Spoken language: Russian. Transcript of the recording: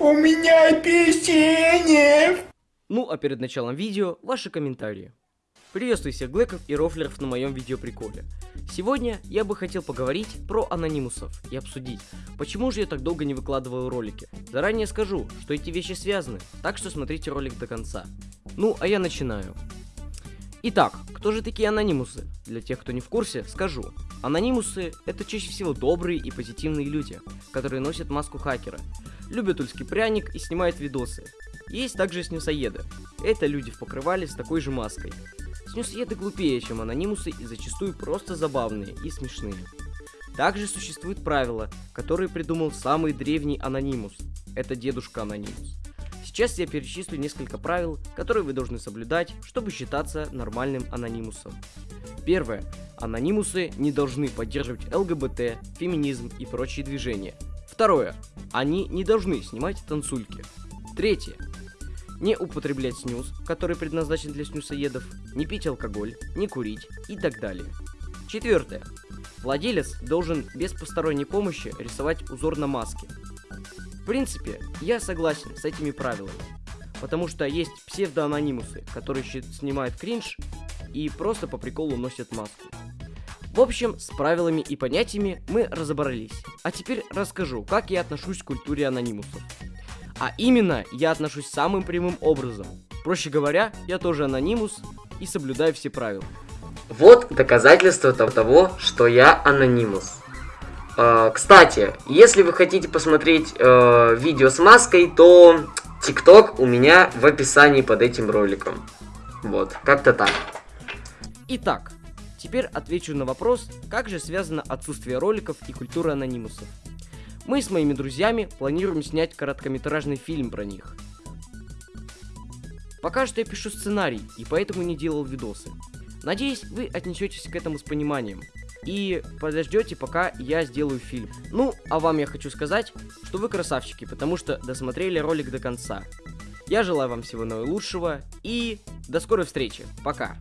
У меня печенье! Ну, а перед началом видео, ваши комментарии. Приветствую всех глэков и рофлеров на моем видеоприколе. Сегодня я бы хотел поговорить про анонимусов и обсудить, почему же я так долго не выкладываю ролики. Заранее скажу, что эти вещи связаны, так что смотрите ролик до конца. Ну, а я начинаю. Итак, кто же такие анонимусы? Для тех, кто не в курсе, скажу. Анонимусы — это чаще всего добрые и позитивные люди, которые носят маску хакера, любят тульский пряник и снимают видосы. Есть также снюсоеды. Это люди в покрывале с такой же маской. Снюсоеды глупее, чем анонимусы и зачастую просто забавные и смешные. Также существуют правила, которые придумал самый древний анонимус. Это дедушка анонимус. Сейчас я перечислю несколько правил, которые вы должны соблюдать, чтобы считаться нормальным анонимусом. Первое. Анонимусы не должны поддерживать ЛГБТ, феминизм и прочие движения. Второе. Они не должны снимать танцульки. Третье. Не употреблять снюс, который предназначен для снюсоедов, не пить алкоголь, не курить и так далее. Четвертое. Владелец должен без посторонней помощи рисовать узор на маске. В принципе, я согласен с этими правилами, потому что есть псевдоанонимусы, которые снимают кринж и просто по приколу носят маску. В общем, с правилами и понятиями мы разобрались. А теперь расскажу, как я отношусь к культуре анонимусов. А именно, я отношусь самым прямым образом. Проще говоря, я тоже анонимус и соблюдаю все правила. Вот доказательство того, что я анонимус. Э, кстати, если вы хотите посмотреть э, видео с маской, то ТикТок у меня в описании под этим роликом. Вот, как-то так. Итак, теперь отвечу на вопрос, как же связано отсутствие роликов и культура анонимусов. Мы с моими друзьями планируем снять короткометражный фильм про них. Пока что я пишу сценарий, и поэтому не делал видосы. Надеюсь, вы отнесетесь к этому с пониманием. И подождете, пока я сделаю фильм. Ну, а вам я хочу сказать, что вы красавчики, потому что досмотрели ролик до конца. Я желаю вам всего наилучшего и до скорой встречи. Пока.